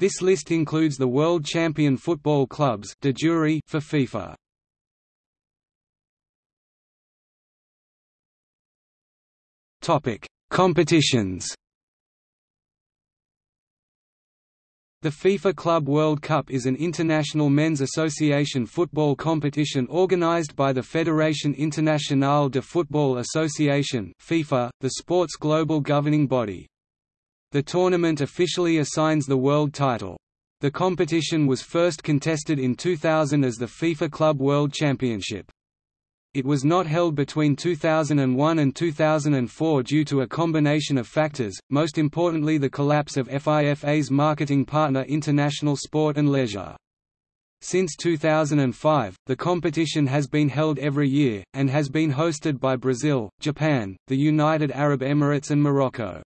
This list includes the world champion football clubs de jure for FIFA. Topic: Competitions. The FIFA Club World Cup is an international men's association football competition organized by the Fédération Internationale de Football Association FIFA, the sport's global governing body. The tournament officially assigns the world title. The competition was first contested in 2000 as the FIFA Club World Championship. It was not held between 2001 and 2004 due to a combination of factors, most importantly the collapse of FIFA's marketing partner International Sport and Leisure. Since 2005, the competition has been held every year, and has been hosted by Brazil, Japan, the United Arab Emirates and Morocco.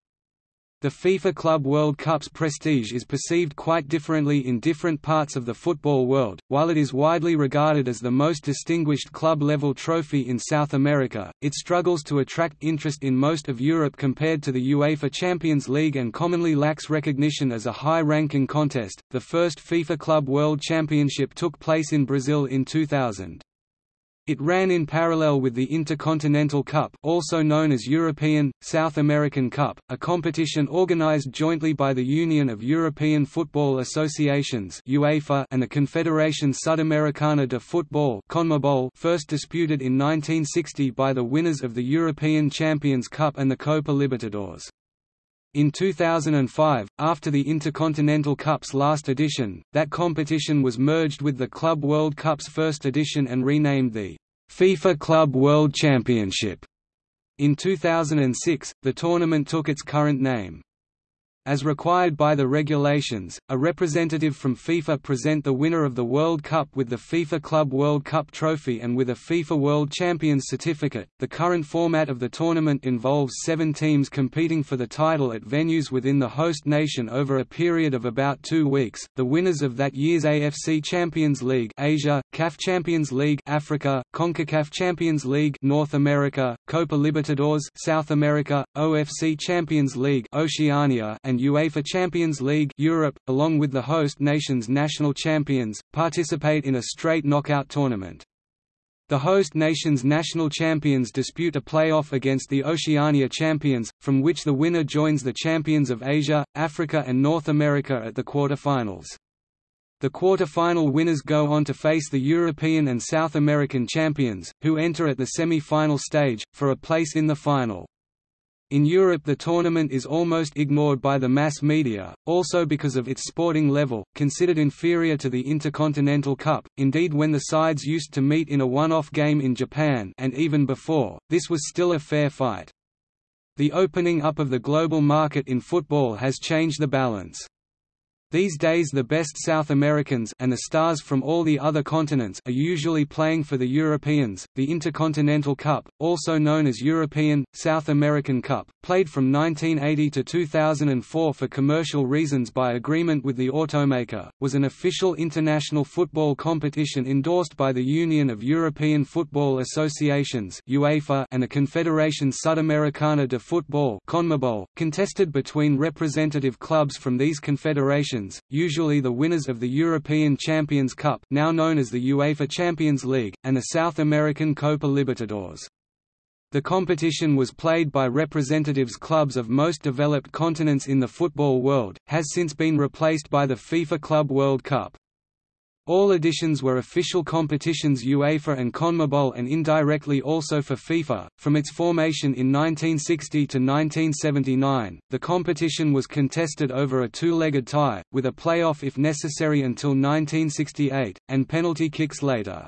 The FIFA Club World Cup's prestige is perceived quite differently in different parts of the football world. While it is widely regarded as the most distinguished club level trophy in South America, it struggles to attract interest in most of Europe compared to the UEFA Champions League and commonly lacks recognition as a high ranking contest. The first FIFA Club World Championship took place in Brazil in 2000. It ran in parallel with the Intercontinental Cup also known as European, South American Cup, a competition organized jointly by the Union of European Football Associations UEFA and the Confederación Sudamericana de Fútbol CONMEBOL first disputed in 1960 by the winners of the European Champions Cup and the Copa Libertadores. In 2005, after the Intercontinental Cup's last edition, that competition was merged with the Club World Cup's first edition and renamed the FIFA Club World Championship. In 2006, the tournament took its current name. As required by the regulations, a representative from FIFA present the winner of the World Cup with the FIFA Club World Cup trophy and with a FIFA World Champions certificate. The current format of the tournament involves seven teams competing for the title at venues within the host nation over a period of about two weeks. The winners of that year's AFC Champions League Asia, CAF Champions League Africa, CONCACAF Champions League North America, Copa Libertadores South America, OFC Champions League Oceania, and and UEFA Champions League Europe, along with the host nation's national champions, participate in a straight knockout tournament. The host nation's national champions dispute a playoff against the Oceania champions, from which the winner joins the champions of Asia, Africa and North America at the quarter-finals. The quarter-final winners go on to face the European and South American champions, who enter at the semi-final stage, for a place in the final. In Europe the tournament is almost ignored by the mass media, also because of its sporting level, considered inferior to the Intercontinental Cup, indeed when the sides used to meet in a one-off game in Japan and even before, this was still a fair fight. The opening up of the global market in football has changed the balance. These days the best South Americans and the stars from all the other continents are usually playing for the Europeans. The Intercontinental Cup, also known as European, South American Cup, played from 1980 to 2004 for commercial reasons by agreement with the automaker, was an official international football competition endorsed by the Union of European Football Associations (UEFA) and the Confederación Sudamericana de Fútbol (CONMEBOL), contested between representative clubs from these confederations usually the winners of the European Champions Cup now known as the UEFA Champions League, and the South American Copa Libertadores. The competition was played by representatives clubs of most developed continents in the football world, has since been replaced by the FIFA Club World Cup. All editions were official competitions UEFA and CONMEBOL and indirectly also for FIFA. From its formation in 1960 to 1979, the competition was contested over a two-legged tie, with a playoff if necessary until 1968, and penalty kicks later.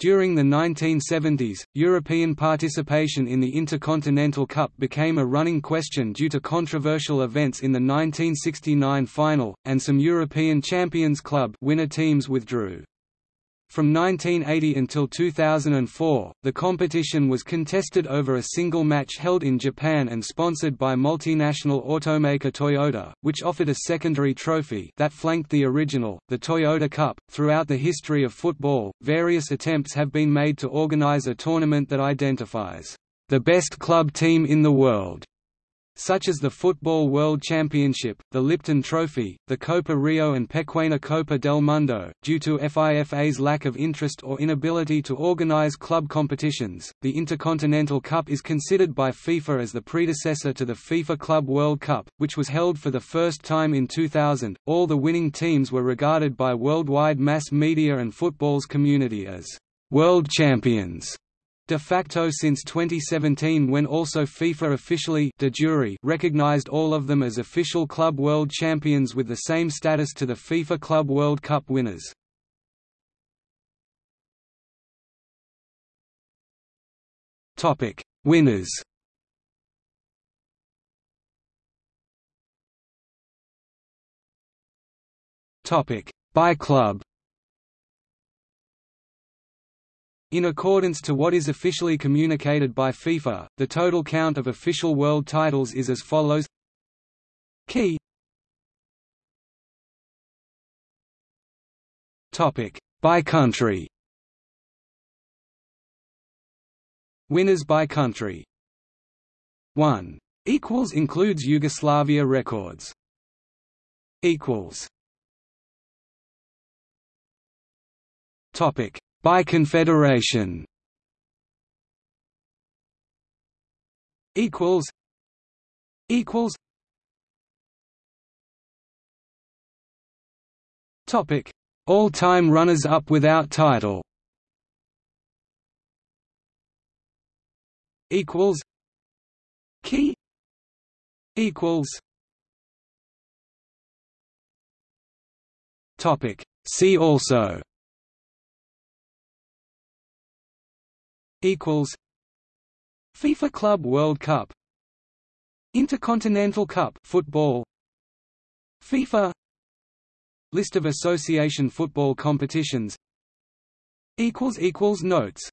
During the 1970s, European participation in the Intercontinental Cup became a running question due to controversial events in the 1969 final, and some European Champions Club winner teams withdrew. From 1980 until 2004, the competition was contested over a single match held in Japan and sponsored by multinational automaker Toyota, which offered a secondary trophy that flanked the original, the Toyota Cup. Throughout the history of football, various attempts have been made to organize a tournament that identifies the best club team in the world such as the Football World Championship, the Lipton Trophy, the Copa Rio and Pequeña Copa del Mundo. Due to FIFA's lack of interest or inability to organize club competitions, the Intercontinental Cup is considered by FIFA as the predecessor to the FIFA Club World Cup, which was held for the first time in 2000. All the winning teams were regarded by worldwide mass media and football's community as world champions de facto since 2017 when also FIFA officially de jure recognized all of them as official club world champions with the same status to the FIFA Club World Cup winners. Topic: Winners. Topic: By club. In accordance to what is officially communicated by FIFA, the total count of official world titles is as follows. Key. Topic. By country. Winners by country. 1 equals includes Yugoslavia records. Equals. Topic by confederation equals equals topic all-time runners-up without title equals key equals topic see also equals FIFA Club World Cup Intercontinental Cup football FIFA List of association football competitions equals equals notes